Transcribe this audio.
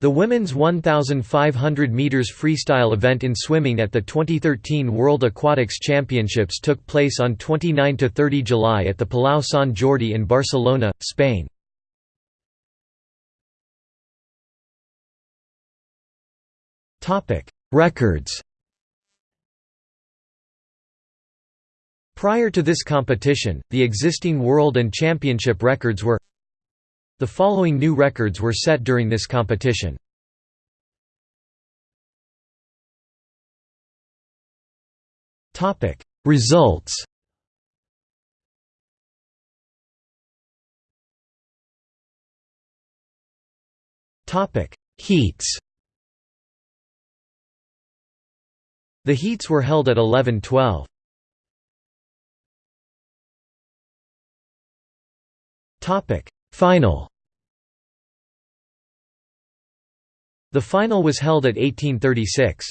The women's 1,500 meters freestyle event in swimming at the 2013 World Aquatics Championships took place on 29 to 30 July at the Palau Sant Jordi in Barcelona, Spain. Topic: Records Prior to this competition, the existing world and championship records were the following new records were set during this competition. Topic Results Topic Heats The heats were held at 11-12. Topic Final The final was held at 1836.